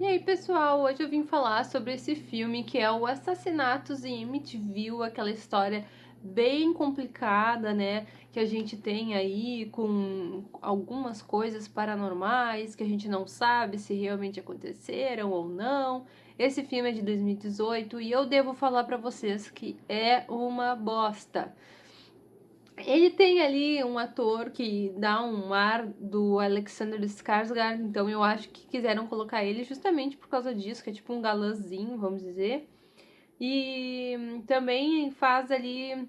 E aí, pessoal, hoje eu vim falar sobre esse filme que é o Assassinatos em Amityville, aquela história bem complicada, né, que a gente tem aí com algumas coisas paranormais que a gente não sabe se realmente aconteceram ou não. Esse filme é de 2018 e eu devo falar para vocês que é uma bosta. Ele tem ali um ator que dá um ar do Alexander Skarsgård, então eu acho que quiseram colocar ele justamente por causa disso, que é tipo um galãzinho, vamos dizer. E também faz ali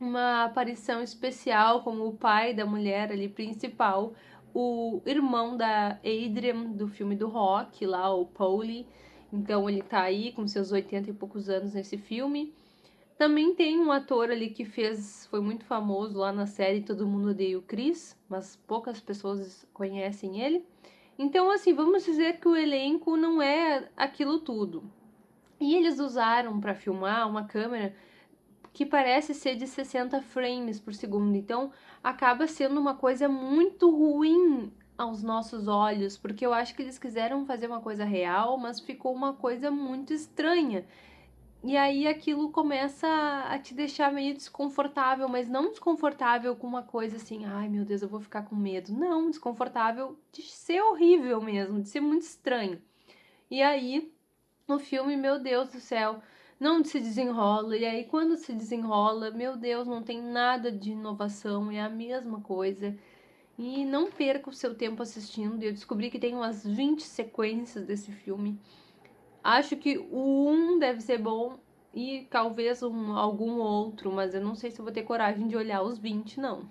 uma aparição especial como o pai da mulher ali principal, o irmão da Adrian do filme do Rock, lá o Paulie. Então ele tá aí com seus 80 e poucos anos nesse filme. Também tem um ator ali que fez, foi muito famoso lá na série Todo Mundo Odeia o Chris, mas poucas pessoas conhecem ele. Então, assim, vamos dizer que o elenco não é aquilo tudo. E eles usaram para filmar uma câmera que parece ser de 60 frames por segundo. Então, acaba sendo uma coisa muito ruim aos nossos olhos, porque eu acho que eles quiseram fazer uma coisa real, mas ficou uma coisa muito estranha. E aí aquilo começa a te deixar meio desconfortável, mas não desconfortável com uma coisa assim, ai meu Deus, eu vou ficar com medo. Não, desconfortável de ser horrível mesmo, de ser muito estranho. E aí, no filme, meu Deus do céu, não se desenrola. E aí, quando se desenrola, meu Deus, não tem nada de inovação, é a mesma coisa. E não perca o seu tempo assistindo. Eu descobri que tem umas 20 sequências desse filme. Acho que o 1 deve ser bom e talvez um, algum outro, mas eu não sei se eu vou ter coragem de olhar os 20, não.